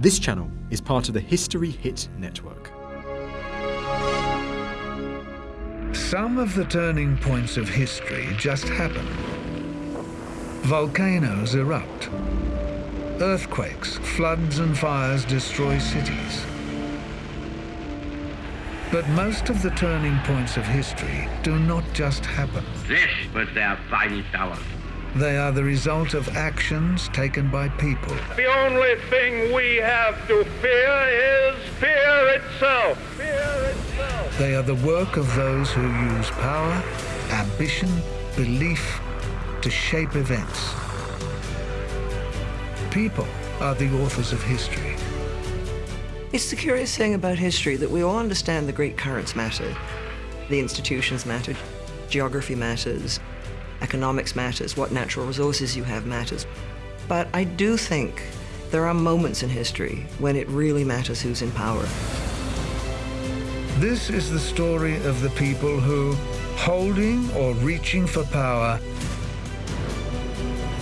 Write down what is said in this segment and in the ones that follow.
This channel is part of the History Hit network. Some of the turning points of history just happen. Volcanoes erupt. Earthquakes, floods and fires destroy cities. But most of the turning points of history do not just happen. This was their finest hour. They are the result of actions taken by people. The only thing we have to fear is fear itself. Fear itself. They are the work of those who use power, ambition, belief to shape events. People are the authors of history. It's the curious thing about history that we all understand the great currents matter. The institutions matter, geography matters, economics matters, what natural resources you have matters. But I do think there are moments in history when it really matters who's in power. This is the story of the people who, holding or reaching for power,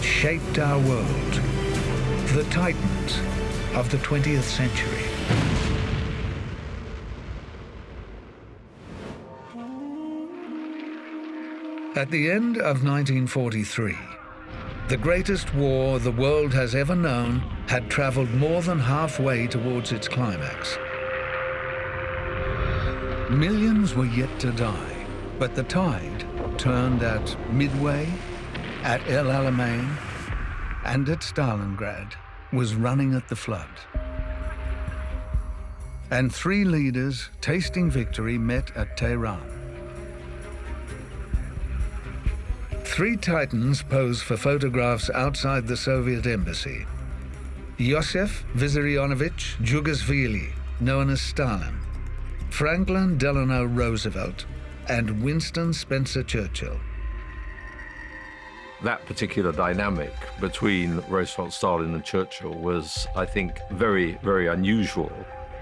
shaped our world. The titans of the 20th century. At the end of 1943, the greatest war the world has ever known had traveled more than halfway towards its climax. Millions were yet to die, but the tide turned at Midway, at El Alamein, and at Stalingrad was running at the flood. And three leaders tasting victory met at Tehran. Three titans pose for photographs outside the Soviet embassy. Yosef Vissarionovich Djougashvili, known as Stalin, Franklin Delano Roosevelt, and Winston Spencer Churchill. That particular dynamic between Roosevelt, Stalin, and Churchill was, I think, very, very unusual.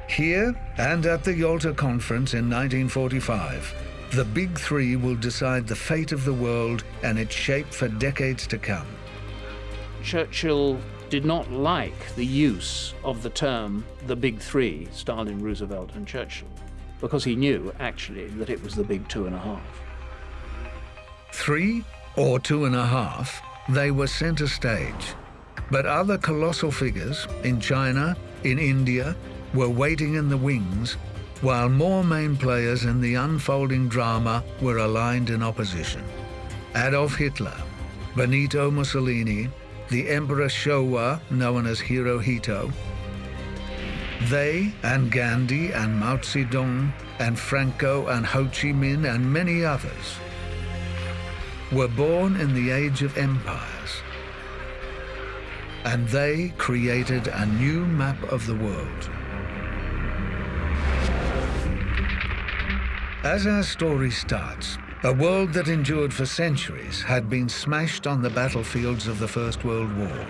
Here and at the Yalta Conference in 1945, the Big Three will decide the fate of the world and its shape for decades to come. Churchill did not like the use of the term the Big Three, Stalin, Roosevelt, and Churchill, because he knew, actually, that it was the Big Two and a Half. Three or two and a half, they were center stage. But other colossal figures in China, in India, were waiting in the wings, while more main players in the unfolding drama were aligned in opposition. Adolf Hitler, Benito Mussolini, the Emperor Showa, known as Hirohito, they and Gandhi and Mao Zedong and Franco and Ho Chi Minh and many others were born in the age of empires. And they created a new map of the world. As our story starts, a world that endured for centuries had been smashed on the battlefields of the First World War.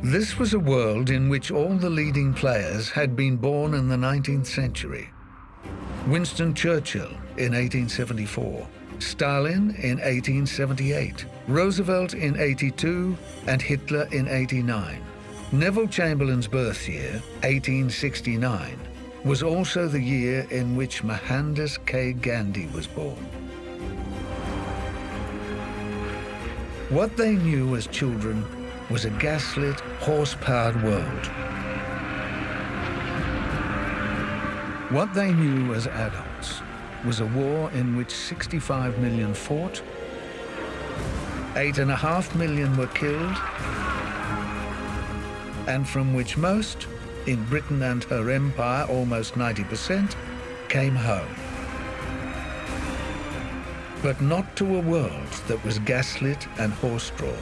This was a world in which all the leading players had been born in the 19th century. Winston Churchill in 1874, Stalin in 1878, Roosevelt in 82, and Hitler in 89. Neville Chamberlain's birth year, 1869, was also the year in which Mohandas K. Gandhi was born. What they knew as children was a gaslit, horse-powered world. What they knew as adults was a war in which 65 million fought, eight and a half million were killed, and from which most, in Britain and her empire, almost 90%, came home. But not to a world that was gaslit and horse-drawn.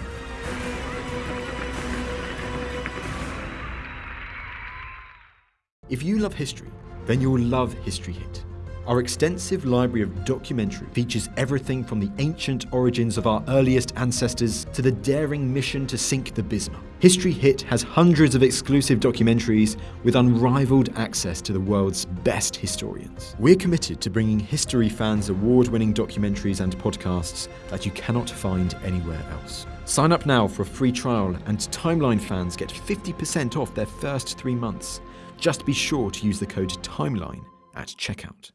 If you love history, then you'll love History Hit. Our extensive library of documentary features everything from the ancient origins of our earliest ancestors to the daring mission to sink the Bismarck. History Hit has hundreds of exclusive documentaries with unrivaled access to the world's best historians. We're committed to bringing history fans award winning documentaries and podcasts that you cannot find anywhere else. Sign up now for a free trial, and Timeline fans get 50% off their first three months. Just be sure to use the code TIMELINE at checkout.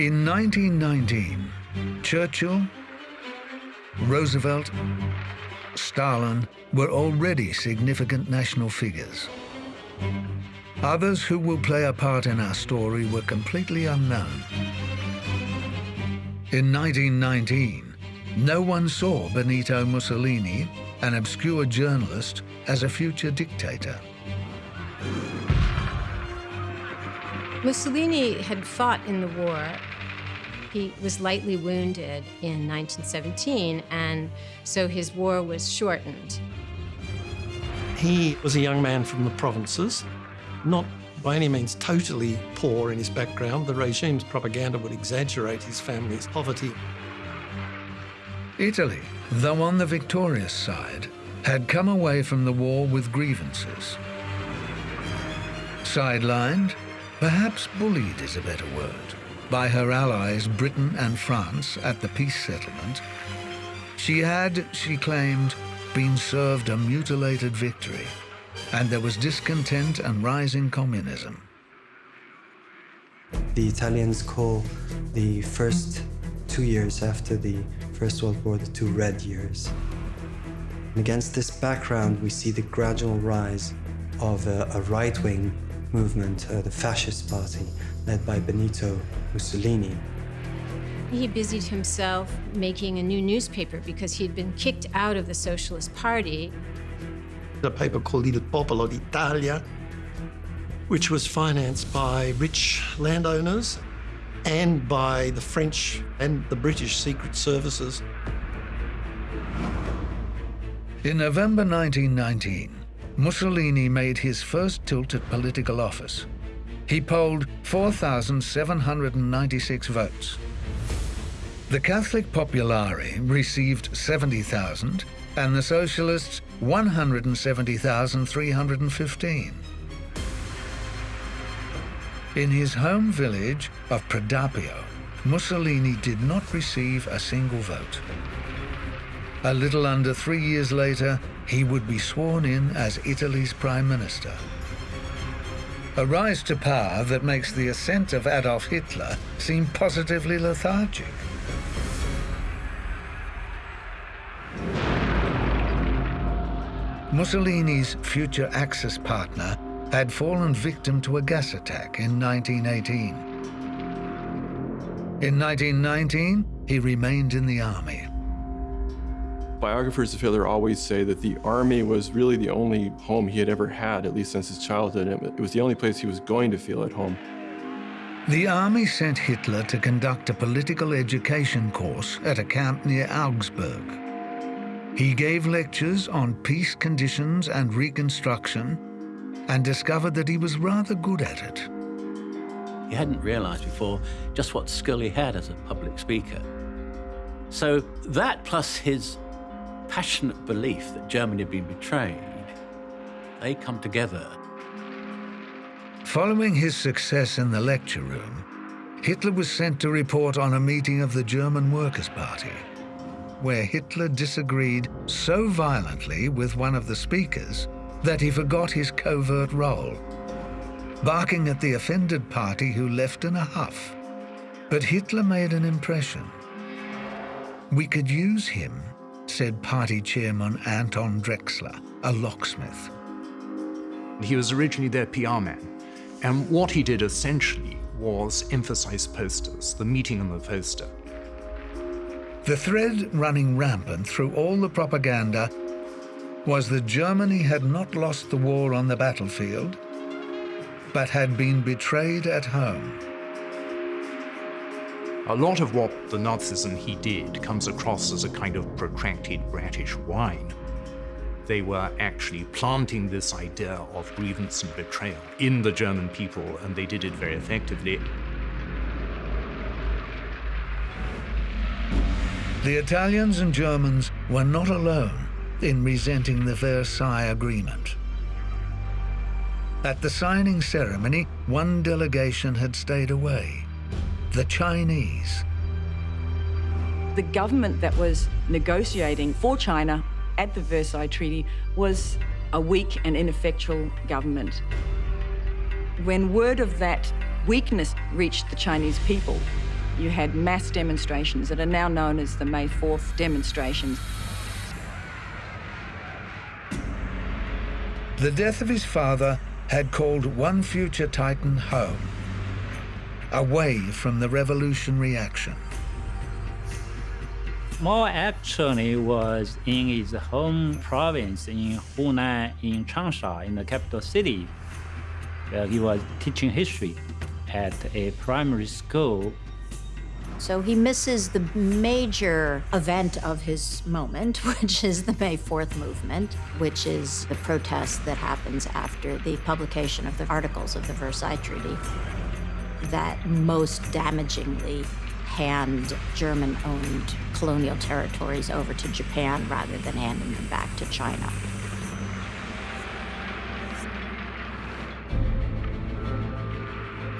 In 1919, Churchill, Roosevelt, Stalin were already significant national figures. Others who will play a part in our story were completely unknown. In 1919, no one saw Benito Mussolini, an obscure journalist, as a future dictator. Mussolini had fought in the war. He was lightly wounded in 1917, and so his war was shortened. He was a young man from the provinces, not by any means totally poor in his background. The regime's propaganda would exaggerate his family's poverty. Italy, though on the victorious side, had come away from the war with grievances. Sidelined, perhaps bullied is a better word, by her allies Britain and France at the peace settlement, she had, she claimed, been served a mutilated victory, and there was discontent and rising communism. The Italians call the first two years after the First World War the two red years. And against this background, we see the gradual rise of a, a right-wing movement, uh, the Fascist Party, led by Benito Mussolini. He busied himself making a new newspaper because he had been kicked out of the Socialist Party. A paper called Il Popolo d'Italia, which was financed by rich landowners and by the French and the British secret services. In November 1919, Mussolini made his first tilt at political office. He polled 4,796 votes. The Catholic Popolari received 70,000 and the Socialists 170,315. In his home village of Predappio, Mussolini did not receive a single vote. A little under three years later, he would be sworn in as Italy's Prime Minister. A rise to power that makes the ascent of Adolf Hitler seem positively lethargic. Mussolini's future Axis partner had fallen victim to a gas attack in 1918. In 1919, he remained in the army. Biographers of Hitler always say that the army was really the only home he had ever had, at least since his childhood. It was the only place he was going to feel at home. The army sent Hitler to conduct a political education course at a camp near Augsburg. He gave lectures on peace conditions and reconstruction and discovered that he was rather good at it. He hadn't realized before just what skill he had as a public speaker. So that plus his passionate belief that Germany had been betrayed, they come together. Following his success in the lecture room, Hitler was sent to report on a meeting of the German Workers' Party, where Hitler disagreed so violently with one of the speakers that he forgot his covert role, barking at the offended party who left in a huff. But Hitler made an impression. We could use him said party chairman Anton Drexler, a locksmith. He was originally their PR man, and what he did essentially was emphasize posters, the meeting on the poster. The thread running rampant through all the propaganda was that Germany had not lost the war on the battlefield, but had been betrayed at home. A lot of what the Nazism he did comes across as a kind of protracted bratish whine. They were actually planting this idea of grievance and betrayal in the German people, and they did it very effectively. The Italians and Germans were not alone in resenting the Versailles Agreement. At the signing ceremony, one delegation had stayed away, the Chinese. The government that was negotiating for China at the Versailles Treaty was a weak and ineffectual government. When word of that weakness reached the Chinese people, you had mass demonstrations that are now known as the May 4th demonstrations. The death of his father had called one future Titan home, away from the revolutionary action. Mao actually was in his home province in Hunan, in Changsha, in the capital city, where he was teaching history at a primary school. So he misses the major event of his moment, which is the May 4th movement, which is the protest that happens after the publication of the Articles of the Versailles Treaty that most damagingly hand German-owned colonial territories over to Japan rather than handing them back to China.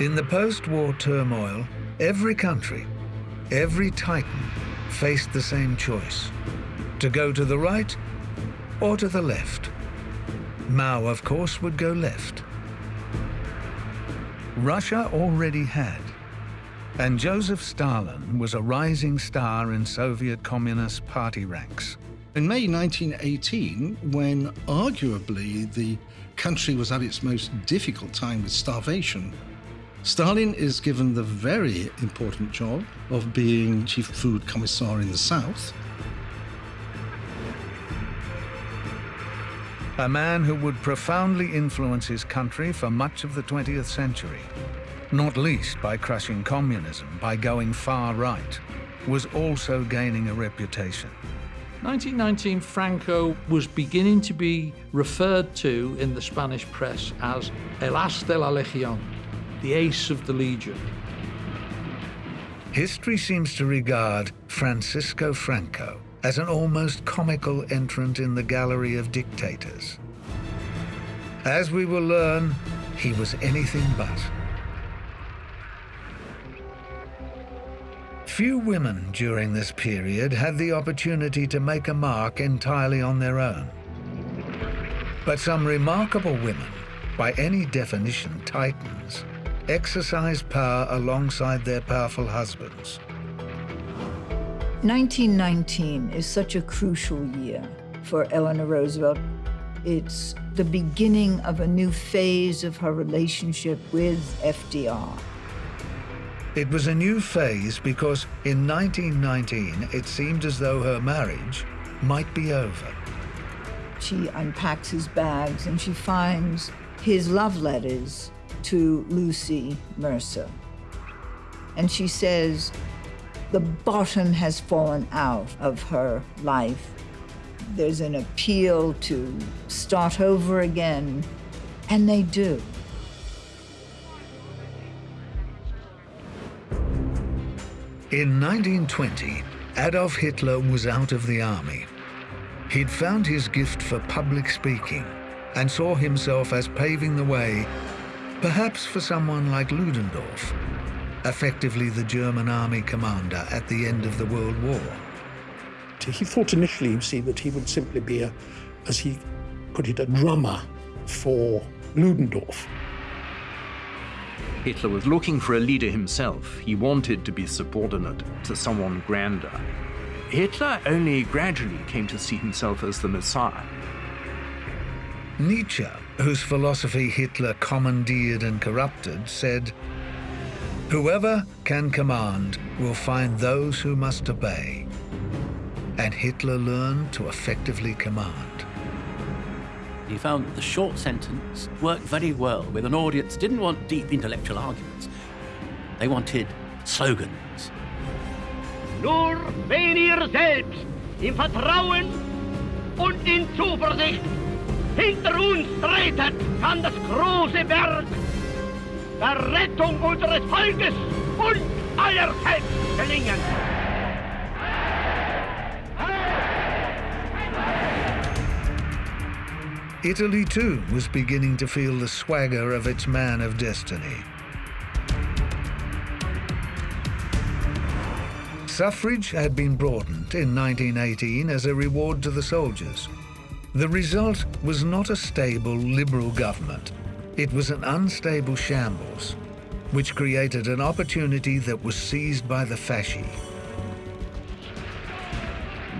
In the post-war turmoil, every country Every Titan faced the same choice, to go to the right or to the left. Mao, of course, would go left. Russia already had, and Joseph Stalin was a rising star in Soviet Communist Party ranks. In May 1918, when arguably the country was at its most difficult time with starvation, Stalin is given the very important job of being chief food commissar in the south. A man who would profoundly influence his country for much of the 20th century, not least by crushing communism, by going far right, was also gaining a reputation. 1919, Franco was beginning to be referred to in the Spanish press as El As de la Legión, the ace of the Legion. History seems to regard Francisco Franco as an almost comical entrant in the gallery of dictators. As we will learn, he was anything but. Few women during this period had the opportunity to make a mark entirely on their own. But some remarkable women, by any definition titans, exercised power alongside their powerful husbands. 1919 is such a crucial year for Eleanor Roosevelt. It's the beginning of a new phase of her relationship with FDR. It was a new phase because in 1919 it seemed as though her marriage might be over. She unpacks his bags and she finds his love letters to Lucy Mercer. And she says, the bottom has fallen out of her life. There's an appeal to start over again, and they do. In 1920, Adolf Hitler was out of the army. He'd found his gift for public speaking and saw himself as paving the way Perhaps for someone like Ludendorff, effectively the German army commander at the end of the World War. He thought initially, you see, that he would simply be a, as he put it, a drummer for Ludendorff. Hitler was looking for a leader himself. He wanted to be subordinate to someone grander. Hitler only gradually came to see himself as the Messiah. Nietzsche whose philosophy Hitler commandeered and corrupted, said, Whoever can command will find those who must obey. And Hitler learned to effectively command. He found that the short sentence worked very well with an audience didn't want deep intellectual arguments. They wanted slogans. Nur wenn ihr selbst im Vertrauen und in Zuversicht. Hinter uns tretet an das große Werk der Rettung unseres Volkes und aller Selbst gelingen. Italy too was beginning to feel the swagger of its man of destiny. Suffrage had been broadened in 1918 as a reward to the soldiers. The result was not a stable liberal government. It was an unstable shambles, which created an opportunity that was seized by the fasci.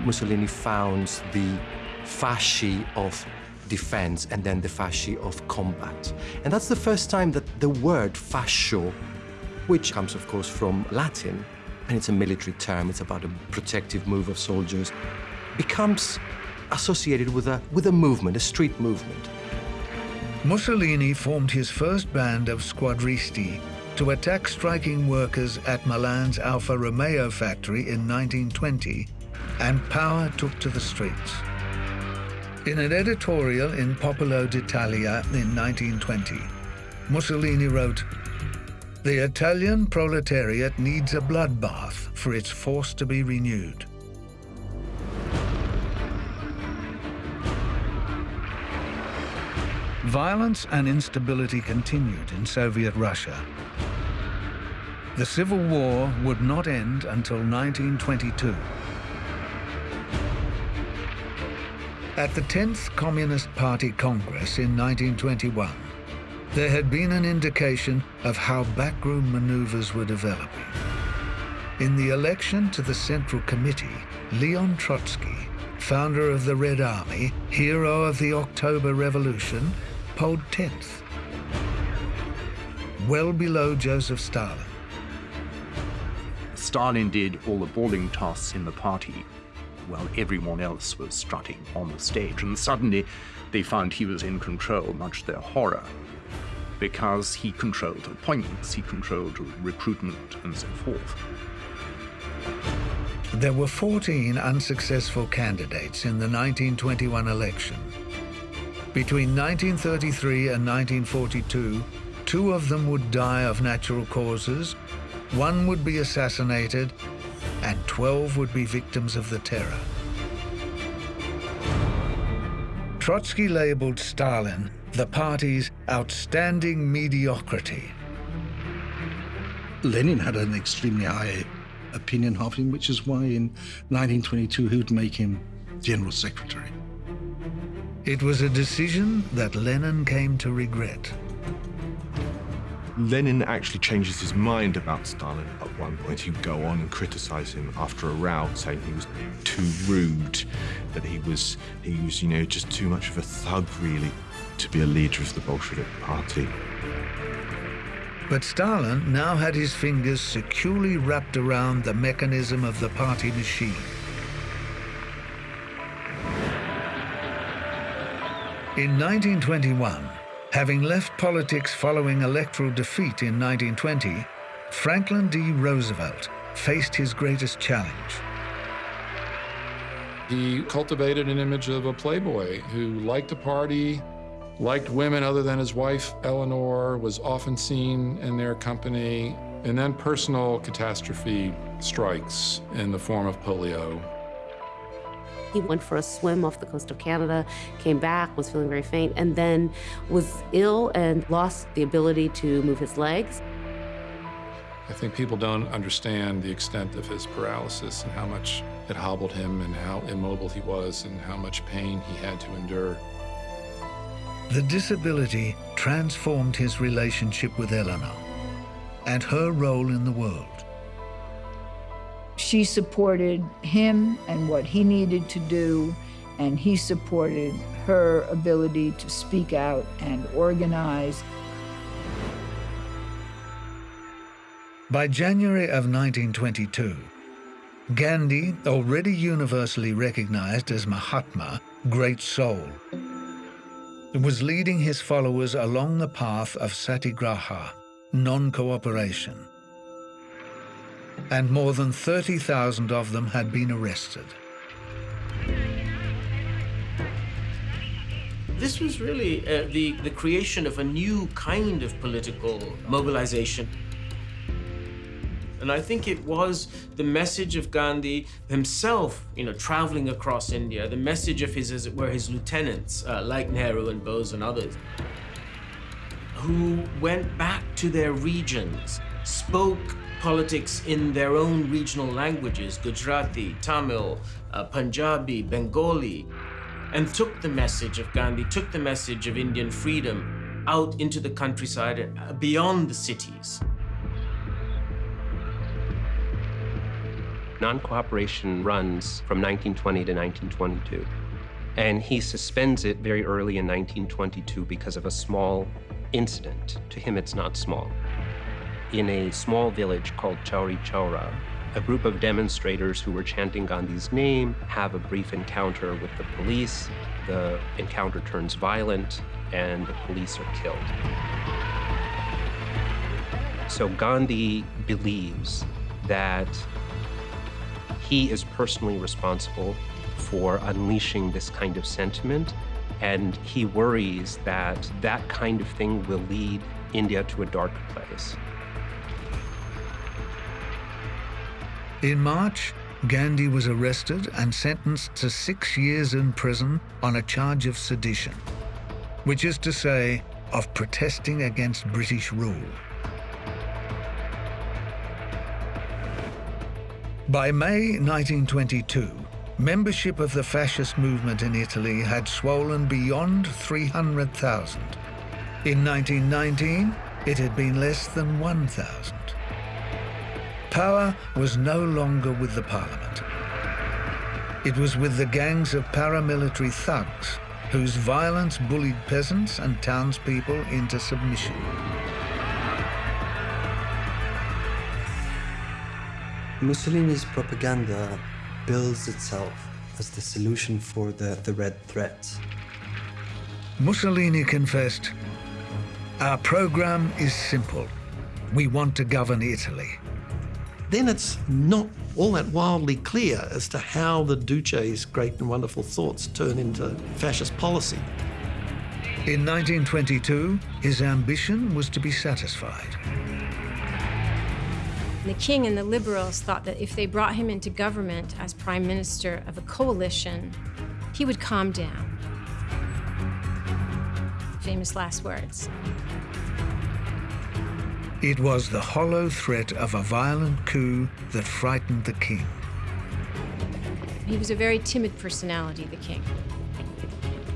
Mussolini founds the fasci of defense and then the fasci of combat. And that's the first time that the word fascio, which comes, of course, from Latin, and it's a military term, it's about a protective move of soldiers, becomes associated with a, with a movement, a street movement. Mussolini formed his first band of squadristi to attack striking workers at Milan's Alfa Romeo factory in 1920, and power took to the streets. In an editorial in Popolo d'Italia in 1920, Mussolini wrote, The Italian proletariat needs a bloodbath for its force to be renewed. Violence and instability continued in Soviet Russia. The Civil War would not end until 1922. At the 10th Communist Party Congress in 1921, there had been an indication of how backroom maneuvers were developing. In the election to the Central Committee, Leon Trotsky, founder of the Red Army, hero of the October Revolution, polled 10th, well below Joseph Stalin. Stalin did all the boarding tasks in the party while everyone else was strutting on the stage. And suddenly they found he was in control, much to their horror, because he controlled appointments, he controlled recruitment, and so forth. There were 14 unsuccessful candidates in the 1921 election. Between 1933 and 1942, two of them would die of natural causes, one would be assassinated, and 12 would be victims of the terror. Trotsky labeled Stalin the party's outstanding mediocrity. Lenin had an extremely high opinion of him, which is why in 1922 he would make him general secretary. It was a decision that Lenin came to regret. Lenin actually changes his mind about Stalin at one point. He would go on and criticize him after a row, saying he was too rude, that he was, he was, you know, just too much of a thug, really, to be a leader of the Bolshevik party. But Stalin now had his fingers securely wrapped around the mechanism of the party machine. In 1921, having left politics following electoral defeat in 1920, Franklin D. Roosevelt faced his greatest challenge. He cultivated an image of a playboy who liked to party, liked women other than his wife, Eleanor, was often seen in their company, and then personal catastrophe strikes in the form of polio. He went for a swim off the coast of Canada, came back, was feeling very faint, and then was ill and lost the ability to move his legs. I think people don't understand the extent of his paralysis and how much it hobbled him and how immobile he was and how much pain he had to endure. The disability transformed his relationship with Eleanor and her role in the world. She supported him and what he needed to do, and he supported her ability to speak out and organize. By January of 1922, Gandhi, already universally recognized as Mahatma, Great Soul, was leading his followers along the path of satyagraha, non-cooperation and more than 30,000 of them had been arrested. This was really uh, the, the creation of a new kind of political mobilization. And I think it was the message of Gandhi himself, you know, traveling across India, the message of his, as it were, his lieutenants, uh, like Nehru and Bose and others, who went back to their regions, spoke politics in their own regional languages, Gujarati, Tamil, uh, Punjabi, Bengali, and took the message of Gandhi, took the message of Indian freedom out into the countryside and uh, beyond the cities. Non-cooperation runs from 1920 to 1922. And he suspends it very early in 1922 because of a small incident. To him, it's not small. In a small village called Chauri Chaura, a group of demonstrators who were chanting Gandhi's name have a brief encounter with the police. The encounter turns violent, and the police are killed. So Gandhi believes that he is personally responsible for unleashing this kind of sentiment, and he worries that that kind of thing will lead India to a dark place. In March, Gandhi was arrested and sentenced to six years in prison on a charge of sedition, which is to say, of protesting against British rule. By May 1922, membership of the fascist movement in Italy had swollen beyond 300,000. In 1919, it had been less than 1,000. Power was no longer with the parliament. It was with the gangs of paramilitary thugs whose violence bullied peasants and townspeople into submission. Mussolini's propaganda bills itself as the solution for the, the Red Threat. Mussolini confessed, Our program is simple. We want to govern Italy. Then it's not all that wildly clear as to how the Duce's great and wonderful thoughts turn into fascist policy. In 1922, his ambition was to be satisfied. The king and the liberals thought that if they brought him into government as prime minister of a coalition, he would calm down. Famous last words. It was the hollow threat of a violent coup that frightened the king. He was a very timid personality, the king.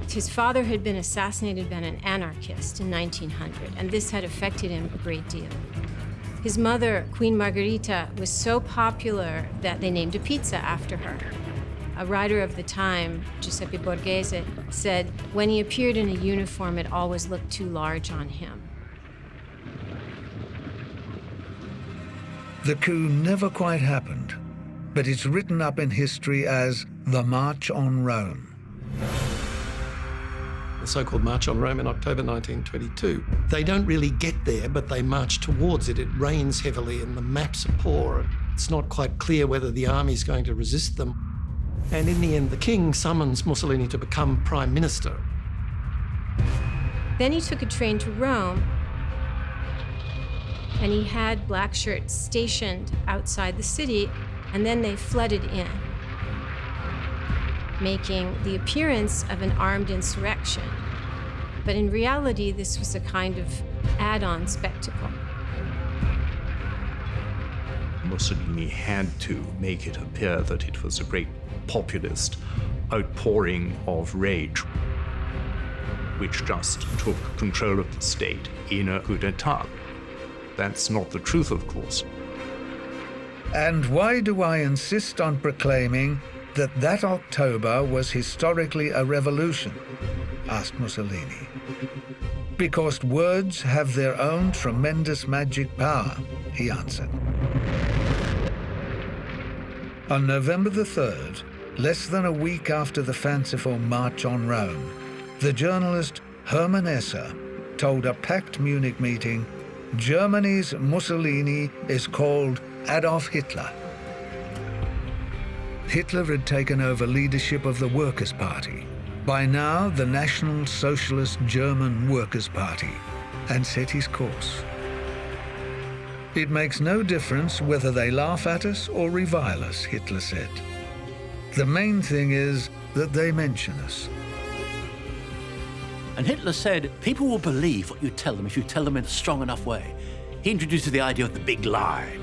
His father had been assassinated by an anarchist in 1900, and this had affected him a great deal. His mother, Queen Margherita, was so popular that they named a pizza after her. A writer of the time, Giuseppe Borghese, said, when he appeared in a uniform, it always looked too large on him. The coup never quite happened, but it's written up in history as the March on Rome the so-called March on Rome in October 1922. They don't really get there, but they march towards it. It rains heavily and the maps are poor. It's not quite clear whether the army's going to resist them. And in the end, the king summons Mussolini to become prime minister. Then he took a train to Rome, and he had black shirts stationed outside the city, and then they flooded in making the appearance of an armed insurrection. But in reality, this was a kind of add-on spectacle. Mussolini had to make it appear that it was a great populist outpouring of rage, which just took control of the state in a coup d'etat. That's not the truth, of course. And why do I insist on proclaiming that that October was historically a revolution? asked Mussolini. Because words have their own tremendous magic power, he answered. On November the 3rd, less than a week after the fanciful March on Rome, the journalist Hermann Esser told a packed Munich meeting, Germany's Mussolini is called Adolf Hitler. Hitler had taken over leadership of the Workers' Party, by now the National Socialist German Workers' Party, and set his course. It makes no difference whether they laugh at us or revile us, Hitler said. The main thing is that they mention us. And Hitler said, people will believe what you tell them if you tell them in a strong enough way. He introduced the idea of the big lie.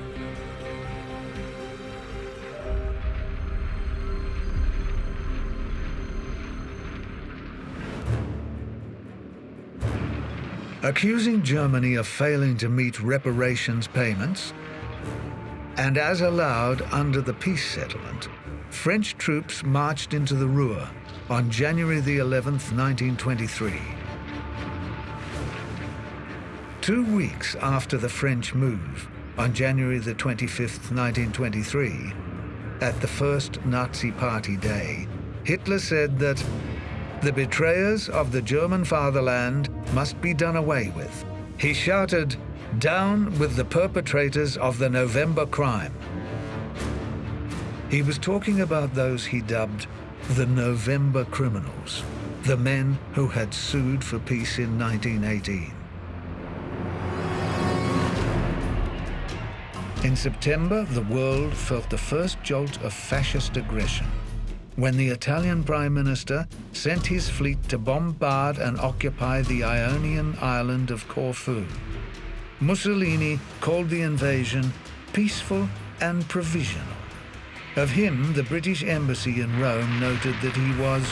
accusing Germany of failing to meet reparations payments, and as allowed under the peace settlement, French troops marched into the Ruhr on January the 11th, 1923. Two weeks after the French move, on January the 25th, 1923, at the first Nazi Party Day, Hitler said that the betrayers of the German fatherland must be done away with. He shouted, down with the perpetrators of the November crime. He was talking about those he dubbed the November criminals, the men who had sued for peace in 1918. In September, the world felt the first jolt of fascist aggression when the Italian Prime Minister sent his fleet to bombard and occupy the Ionian island of Corfu. Mussolini called the invasion peaceful and provisional. Of him, the British embassy in Rome noted that he was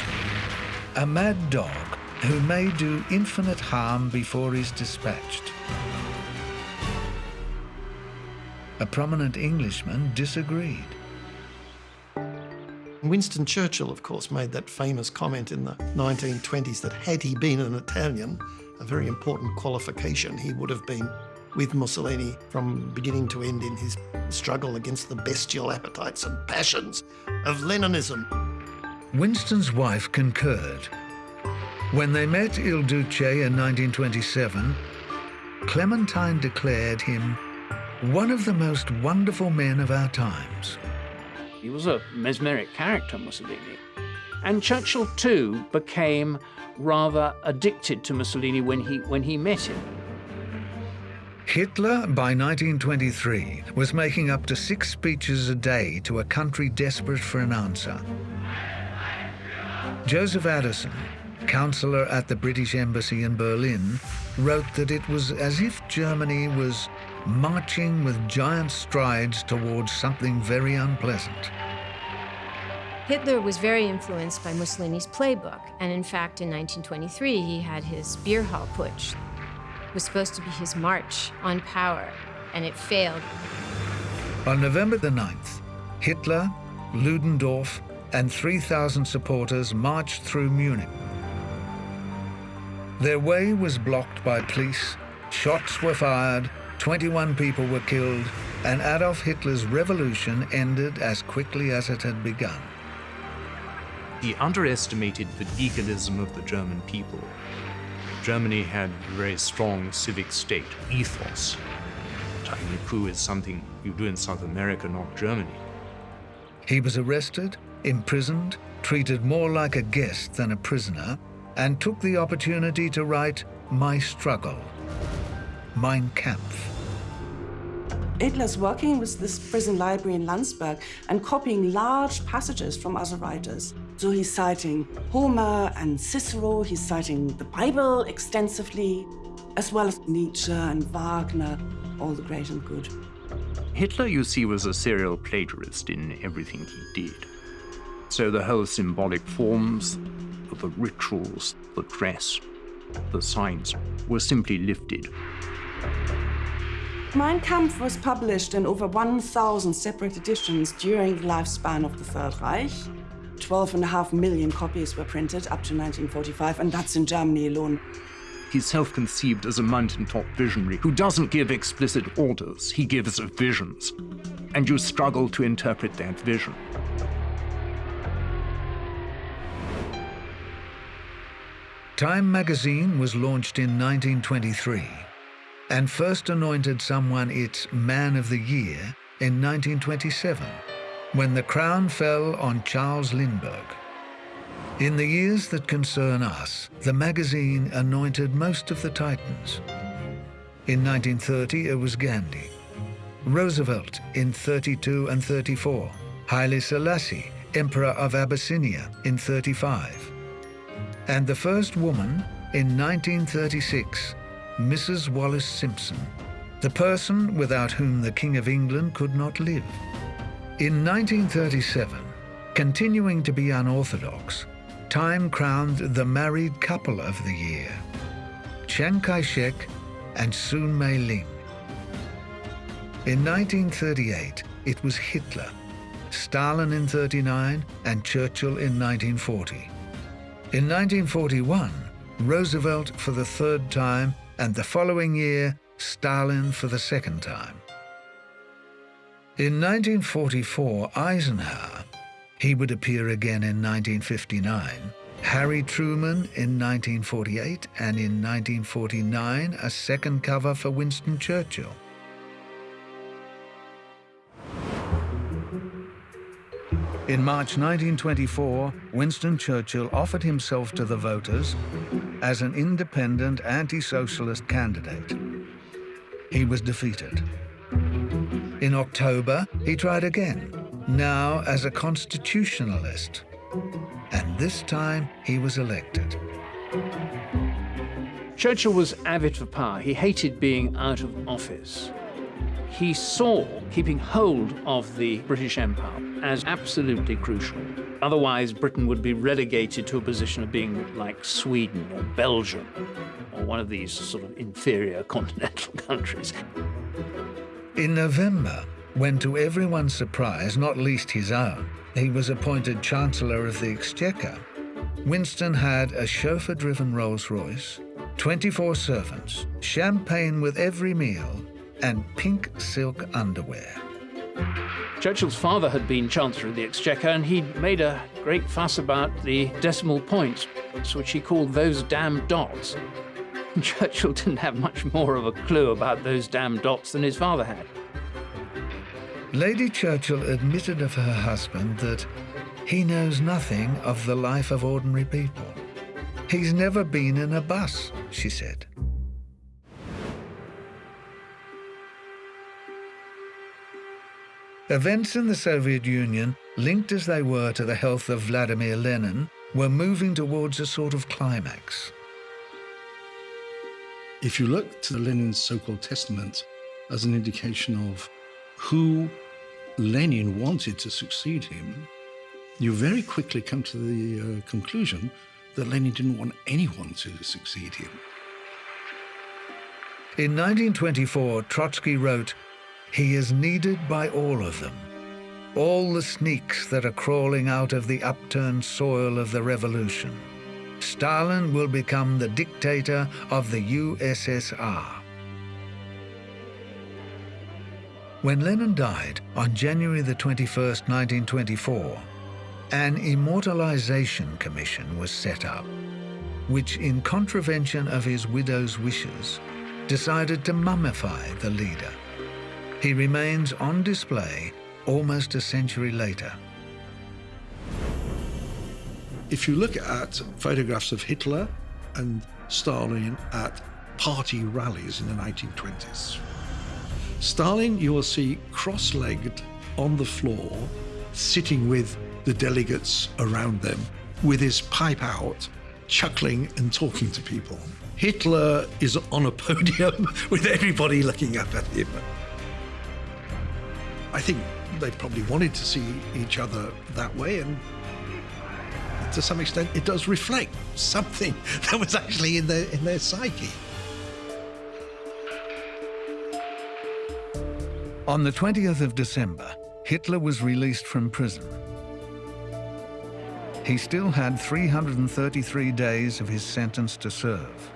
a mad dog who may do infinite harm before he's dispatched. A prominent Englishman disagreed. Winston Churchill, of course, made that famous comment in the 1920s that had he been an Italian, a very important qualification, he would have been with Mussolini from beginning to end in his struggle against the bestial appetites and passions of Leninism. Winston's wife concurred. When they met Il Duce in 1927, Clementine declared him one of the most wonderful men of our times. He was a mesmeric character, Mussolini. And Churchill, too, became rather addicted to Mussolini when he, when he met him. Hitler, by 1923, was making up to six speeches a day to a country desperate for an answer. Joseph Addison, counselor at the British Embassy in Berlin, wrote that it was as if Germany was marching with giant strides towards something very unpleasant. Hitler was very influenced by Mussolini's playbook, and in fact, in 1923, he had his beer hall putsch. It was supposed to be his march on power, and it failed. On November the 9th, Hitler, Ludendorff, and 3,000 supporters marched through Munich. Their way was blocked by police, shots were fired, 21 people were killed, and Adolf Hitler's revolution ended as quickly as it had begun. He underestimated the legalism of the German people. Germany had a very strong civic state ethos. Tying a coup is something you do in South America, not Germany. He was arrested, imprisoned, treated more like a guest than a prisoner, and took the opportunity to write My Struggle, Mein Kampf. Hitler's working with this prison library in Landsberg and copying large passages from other writers. So he's citing Homer and Cicero, he's citing the Bible extensively, as well as Nietzsche and Wagner, all the great and good. Hitler, you see, was a serial plagiarist in everything he did. So the whole symbolic forms, the rituals, the dress, the signs were simply lifted. Mein Kampf was published in over 1,000 separate editions during the lifespan of the Third Reich. 12 and a half million copies were printed up to 1945, and that's in Germany alone. He's self-conceived as a mountaintop visionary who doesn't give explicit orders, he gives visions. And you struggle to interpret that vision. Time magazine was launched in 1923 and first anointed someone its Man of the Year in 1927, when the crown fell on Charles Lindbergh. In the years that concern us, the magazine anointed most of the titans. In 1930, it was Gandhi. Roosevelt in 32 and 34. Haile Selassie, Emperor of Abyssinia, in 35. And the first woman, in 1936, Mrs. Wallis Simpson, the person without whom the King of England could not live. In 1937, continuing to be unorthodox, Time crowned the married couple of the year, Chiang Kai-shek and Soon Mei-ling. In 1938, it was Hitler, Stalin in 39 and Churchill in 1940. In 1941, Roosevelt for the third time and the following year, Stalin for the second time. In 1944, Eisenhower, he would appear again in 1959, Harry Truman in 1948, and in 1949, a second cover for Winston Churchill. In March 1924, Winston Churchill offered himself to the voters as an independent anti-socialist candidate. He was defeated. In October, he tried again, now as a constitutionalist. And this time, he was elected. Churchill was avid for power. He hated being out of office. He saw keeping hold of the British Empire as absolutely crucial. Otherwise, Britain would be relegated to a position of being like Sweden or Belgium or one of these sort of inferior continental countries. In November, when to everyone's surprise, not least his own, he was appointed Chancellor of the Exchequer, Winston had a chauffeur-driven Rolls-Royce, 24 servants, champagne with every meal, and pink silk underwear. Churchill's father had been Chancellor of the Exchequer, and he'd made a great fuss about the decimal points, which he called those damn dots. Churchill didn't have much more of a clue about those damn dots than his father had. Lady Churchill admitted of her husband that he knows nothing of the life of ordinary people. He's never been in a bus, she said. Events in the Soviet Union, linked as they were to the health of Vladimir Lenin, were moving towards a sort of climax. If you look to Lenin's so-called testament as an indication of who Lenin wanted to succeed him, you very quickly come to the uh, conclusion that Lenin didn't want anyone to succeed him. In 1924, Trotsky wrote, he is needed by all of them. All the sneaks that are crawling out of the upturned soil of the revolution. Stalin will become the dictator of the USSR. When Lenin died on January the 21st, 1924, an immortalization commission was set up, which, in contravention of his widow's wishes, decided to mummify the leader. He remains on display almost a century later. If you look at photographs of Hitler and Stalin at party rallies in the 1920s, Stalin you will see cross-legged on the floor, sitting with the delegates around them, with his pipe out, chuckling and talking to people. Hitler is on a podium with everybody looking up at him. I think they probably wanted to see each other that way, and to some extent, it does reflect something that was actually in their in their psyche. On the 20th of December, Hitler was released from prison. He still had 333 days of his sentence to serve.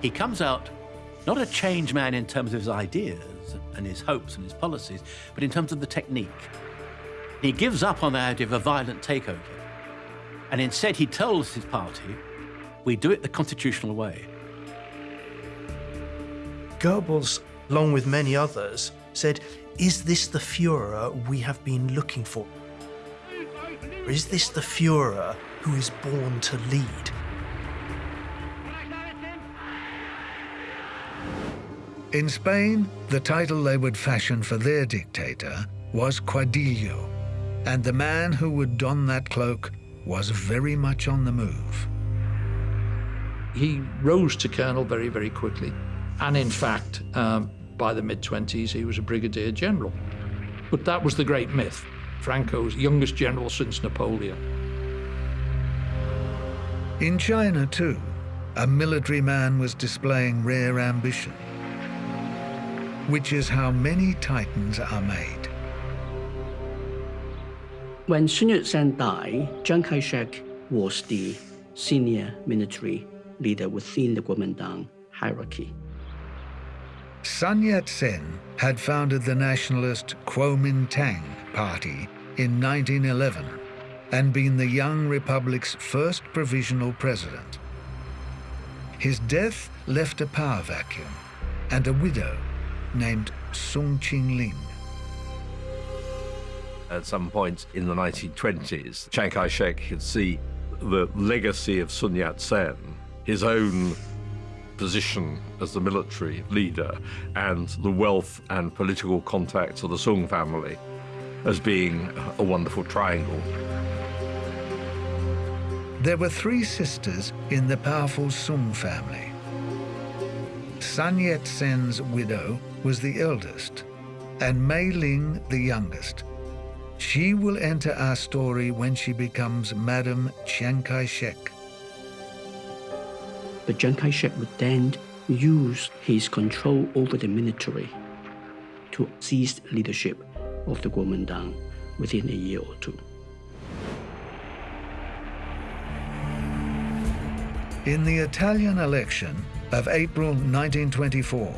He comes out not a changed man in terms of his ideas and his hopes and his policies, but in terms of the technique. He gives up on the idea of a violent takeover. And instead, he tells his party, we do it the constitutional way. Goebbels, along with many others, said, is this the Fuhrer we have been looking for? Is this the Fuhrer who is born to lead. In Spain, the title they would fashion for their dictator was Caudillo, and the man who would don that cloak was very much on the move. He rose to colonel very, very quickly. And in fact, um, by the mid 20s, he was a brigadier general. But that was the great myth Franco's youngest general since Napoleon. In China, too, a military man was displaying rare ambition, which is how many titans are made. When Sun Yat-sen died, Chiang Kai-shek was the senior military leader within the Kuomintang hierarchy. Sun Yat-sen had founded the nationalist Kuomintang Party in 1911 and been the young republic's first provisional president. His death left a power vacuum and a widow named Sun Qingling. At some point in the 1920s, Chiang Kai-shek could see the legacy of Sun Yat-sen, his own position as the military leader, and the wealth and political contacts of the Soong family as being a wonderful triangle. There were three sisters in the powerful Soong family. Sun Yat-sen's widow was the eldest, and Mei Ling the youngest. She will enter our story when she becomes Madame Chiang Kai-shek. But Chiang Kai-shek would then use his control over the military to seize leadership of the Kuomintang within a year or two. In the Italian election of April 1924,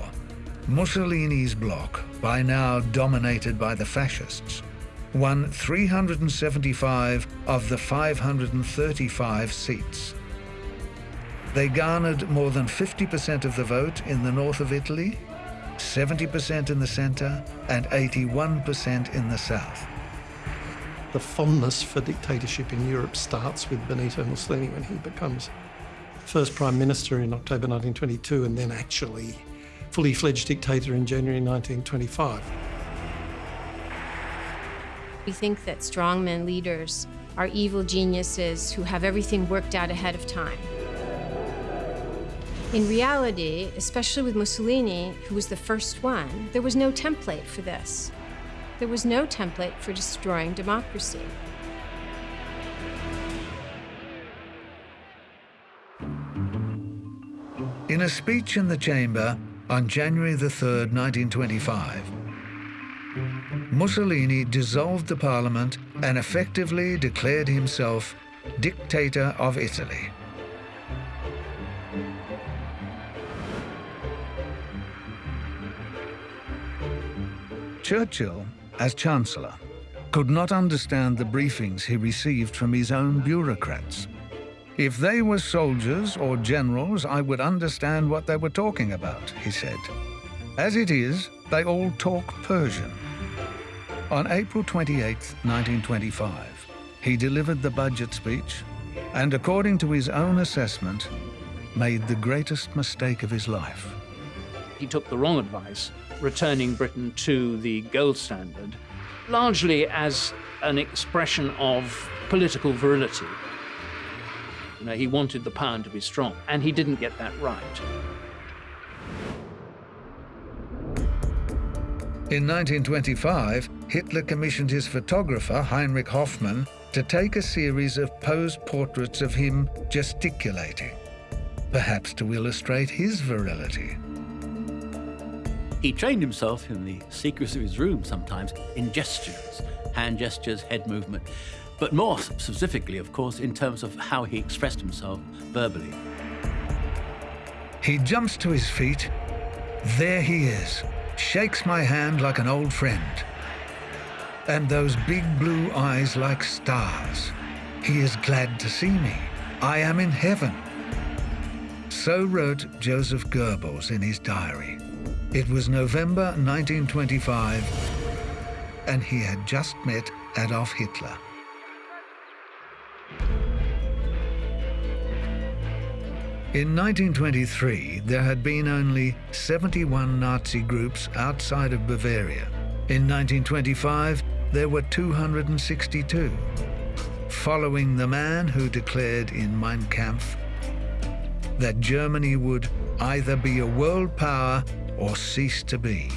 Mussolini's bloc, by now dominated by the fascists, won 375 of the 535 seats. They garnered more than 50% of the vote in the north of Italy, 70% in the centre, and 81% in the south. The fondness for dictatorship in Europe starts with Benito Mussolini when he becomes first Prime Minister in October 1922 and then actually fully fledged dictator in January 1925. We think that strongmen leaders are evil geniuses who have everything worked out ahead of time. In reality, especially with Mussolini, who was the first one, there was no template for this. There was no template for destroying democracy. In a speech in the chamber on January the 3rd, 1925, Mussolini dissolved the parliament and effectively declared himself dictator of Italy. Churchill, as Chancellor, could not understand the briefings he received from his own bureaucrats. If they were soldiers or generals, I would understand what they were talking about, he said. As it is, they all talk Persian. On April 28, 1925, he delivered the budget speech and, according to his own assessment, made the greatest mistake of his life. He took the wrong advice, returning Britain to the gold standard, largely as an expression of political virility. You know, he wanted the pound to be strong, and he didn't get that right. In 1925, Hitler commissioned his photographer, Heinrich Hoffmann, to take a series of posed portraits of him gesticulating, perhaps to illustrate his virility. He trained himself in the secrets of his room sometimes in gestures, hand gestures, head movement, but more specifically, of course, in terms of how he expressed himself verbally. He jumps to his feet. There he is, shakes my hand like an old friend. And those big blue eyes like stars. He is glad to see me. I am in heaven. So wrote Joseph Goebbels in his diary. It was November 1925, and he had just met Adolf Hitler. In 1923, there had been only 71 Nazi groups outside of Bavaria. In 1925, there were 262, following the man who declared in Mein Kampf that Germany would either be a world power or cease to be.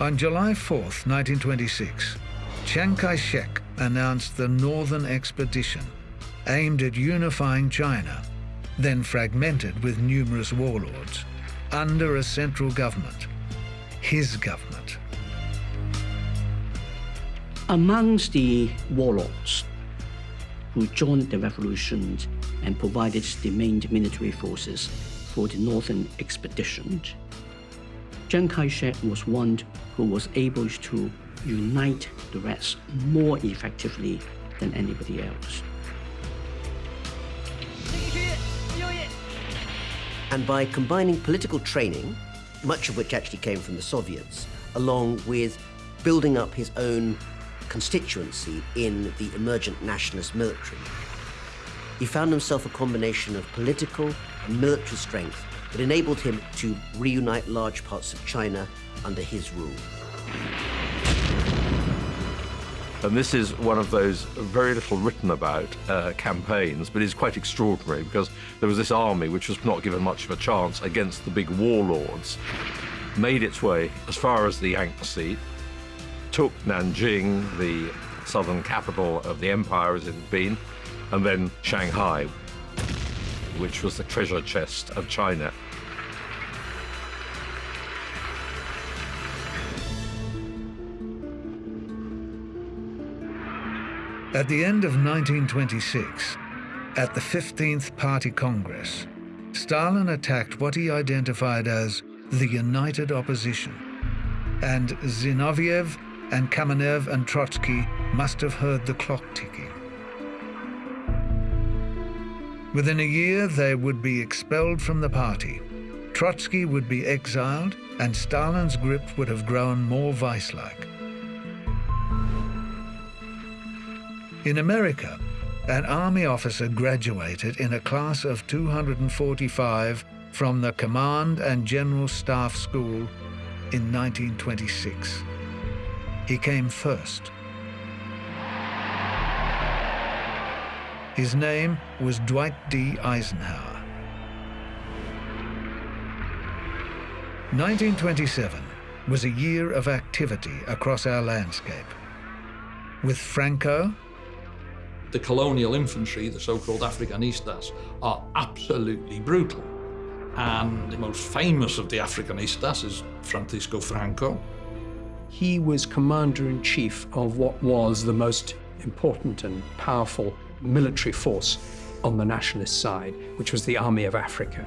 On July 4, 1926, Chiang Kai-shek announced the Northern Expedition, aimed at unifying China, then fragmented with numerous warlords, under a central government, his government. Amongst the warlords who joined the revolution and provided the main military forces for the Northern Expedition, Chiang Kai-shek was one who was able to unite the rest more effectively than anybody else. And by combining political training, much of which actually came from the Soviets, along with building up his own constituency in the emergent nationalist military, he found himself a combination of political and military strength that enabled him to reunite large parts of China under his rule. And this is one of those very little written about uh, campaigns, but is quite extraordinary because there was this army which was not given much of a chance against the big warlords, made its way as far as the Yangtze, took Nanjing, the southern capital of the empire as it had been, and then Shanghai, which was the treasure chest of China. At the end of 1926, at the 15th Party Congress, Stalin attacked what he identified as the United Opposition, and Zinoviev and Kamenev and Trotsky must have heard the clock ticking. Within a year, they would be expelled from the party. Trotsky would be exiled, and Stalin's grip would have grown more vice-like. In America, an army officer graduated in a class of 245 from the Command and General Staff School in 1926. He came first. His name was Dwight D. Eisenhower. 1927 was a year of activity across our landscape. With Franco, the colonial infantry, the so-called Africanistas, are absolutely brutal. And the most famous of the Africanistas is Francisco Franco. He was commander-in-chief of what was the most important and powerful military force on the nationalist side, which was the Army of Africa.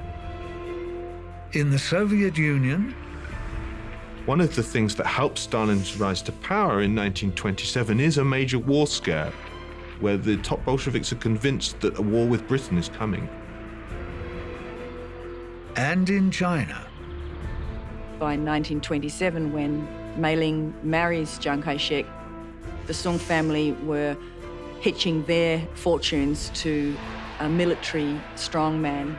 In the Soviet Union, one of the things that helped Stalin's rise to power in 1927 is a major war scare where the top Bolsheviks are convinced that a war with Britain is coming. And in China. By 1927, when Mei Ling marries Chiang Kai-shek, the Soong family were hitching their fortunes to a military strongman.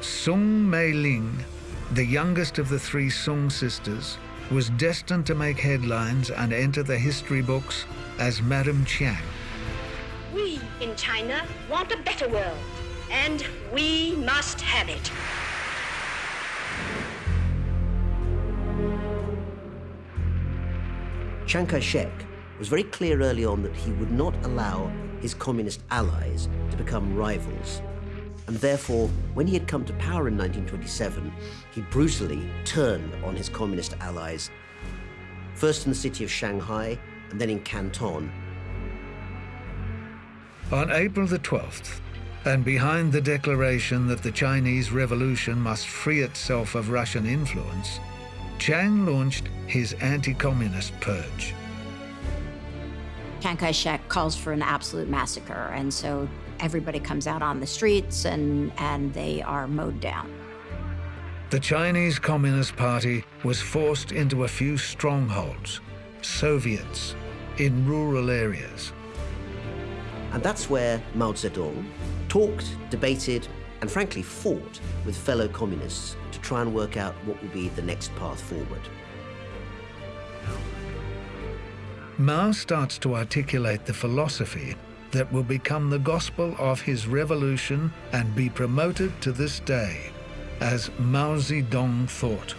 Soong Mei Ling, the youngest of the three Soong sisters, was destined to make headlines and enter the history books as Madame Chiang. We in China want a better world, and we must have it. Chiang Kai-shek was very clear early on that he would not allow his communist allies to become rivals. And therefore, when he had come to power in 1927, he brutally turned on his communist allies, first in the city of Shanghai and then in Canton. On April the 12th, and behind the declaration that the Chinese Revolution must free itself of Russian influence, Chiang launched his anti-communist purge. Chiang Kai-shek calls for an absolute massacre, and so everybody comes out on the streets and, and they are mowed down. The Chinese Communist Party was forced into a few strongholds, Soviets, in rural areas. And that's where Mao Zedong talked, debated, and frankly fought with fellow communists to try and work out what would be the next path forward. Mao starts to articulate the philosophy that will become the gospel of his revolution and be promoted to this day as Mao Zedong thought.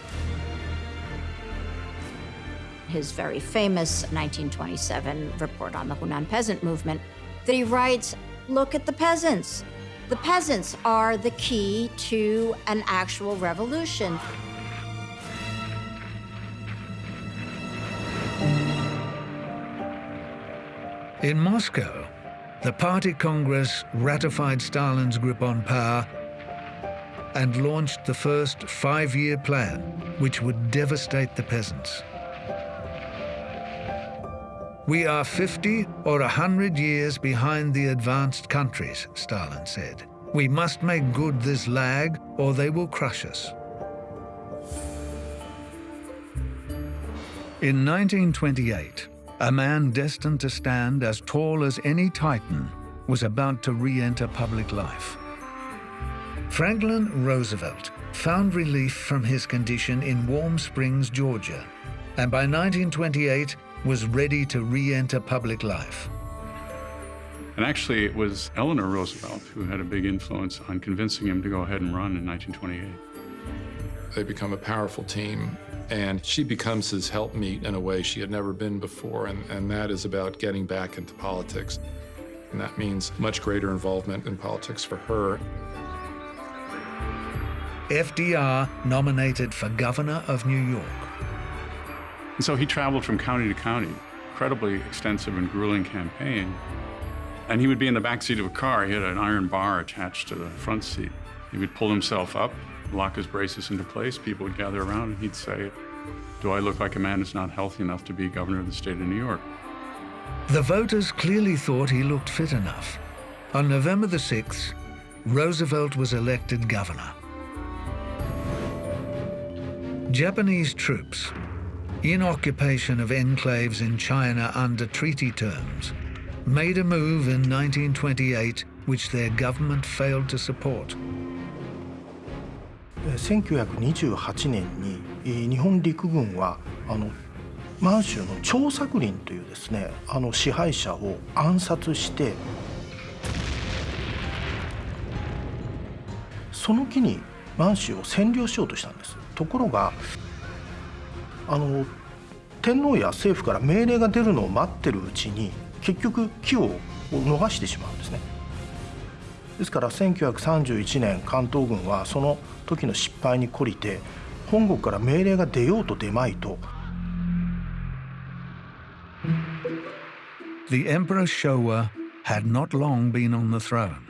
His very famous 1927 report on the Hunan peasant movement that he writes, look at the peasants. The peasants are the key to an actual revolution. In Moscow, the Party Congress ratified Stalin's grip on power and launched the first five-year plan, which would devastate the peasants. We are 50 or 100 years behind the advanced countries, Stalin said. We must make good this lag or they will crush us. In 1928, a man destined to stand as tall as any Titan was about to re-enter public life. Franklin Roosevelt found relief from his condition in Warm Springs, Georgia, and by 1928 was ready to re-enter public life. And actually, it was Eleanor Roosevelt who had a big influence on convincing him to go ahead and run in 1928. They become a powerful team and she becomes his helpmeet in a way she had never been before, and, and that is about getting back into politics. And that means much greater involvement in politics for her. FDR nominated for governor of New York. And so he traveled from county to county, incredibly extensive and grueling campaign. And he would be in the back seat of a car. He had an iron bar attached to the front seat. He would pull himself up, lock his braces into place. People would gather around and he'd say, do I look like a man who's not healthy enough to be governor of the state of New York? The voters clearly thought he looked fit enough. On November the 6th, Roosevelt was elected governor. Japanese troops, in occupation of enclaves in China under treaty terms, made a move in 1928 which their government failed to support. 1928年に日本陸軍はあの満州の張作霖というですねあの支配者を暗殺してその木に満州を占領しようとしたんです。ところがあの天皇や政府から命令が出るのを待ってるうちに結局木を逃してしまうんですね。ですから1931年関東軍はその時の失敗に懲りて本国から命令が出ようと出まいと The Emperor Showa had not long been on the throne.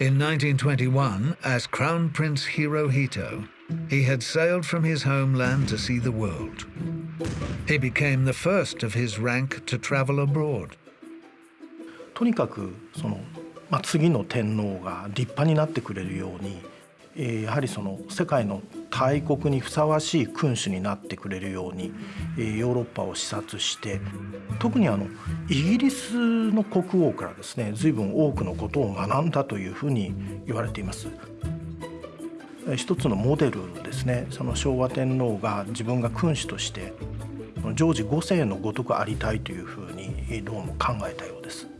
In 1921, as Crown Prince Hirohito, he had sailed from his homeland to see the world. He became the first of his rank to travel abroad. とにかくそのまあ、次の天皇が立派になってくれるように、えー、やはりその世界の大国にふさわしい君主になってくれるように、え、ヨーロッパを視察して特にあのイギリスの国王からですね随分多くのことを学んだというふうに言われています。一つのモデルですねその昭和天皇が自分が君主としてジョージ5世のごとくありたいというふうにどうも考えたようです。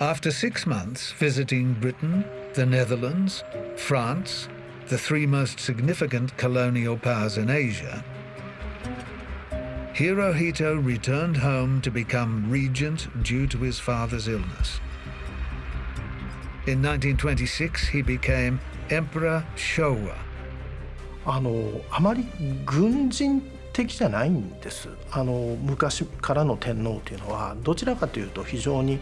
After six months visiting Britain, the Netherlands, France, the three most significant colonial powers in Asia, Hirohito returned home to become regent due to his father's illness. In 1926, he became Emperor Showa. あのあまり軍人的じゃないんです。あの昔からの天皇というのはどちらかというと非常に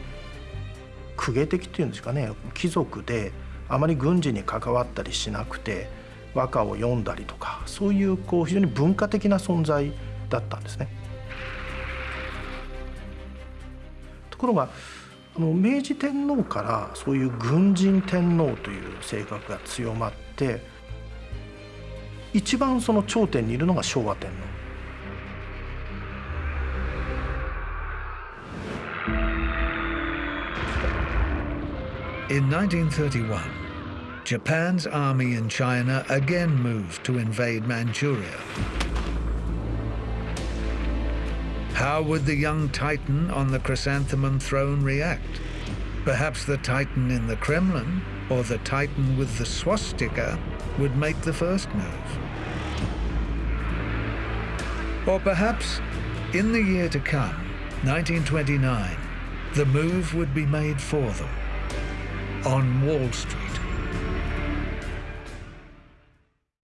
公家的っていうんですかね貴族であまり軍事に関わったりしなくて和歌を読んだりとかそういうこう非常に文化的な存在だったんですね。ところがあの明治天皇からそういう軍人天皇という性格が強まって一番その頂点にいるのが昭和天皇。In 1931, Japan's army in China again moved to invade Manchuria. How would the young titan on the chrysanthemum throne react? Perhaps the titan in the Kremlin or the titan with the swastika would make the first move. Or perhaps, in the year to come, 1929, the move would be made for them on Wall Street.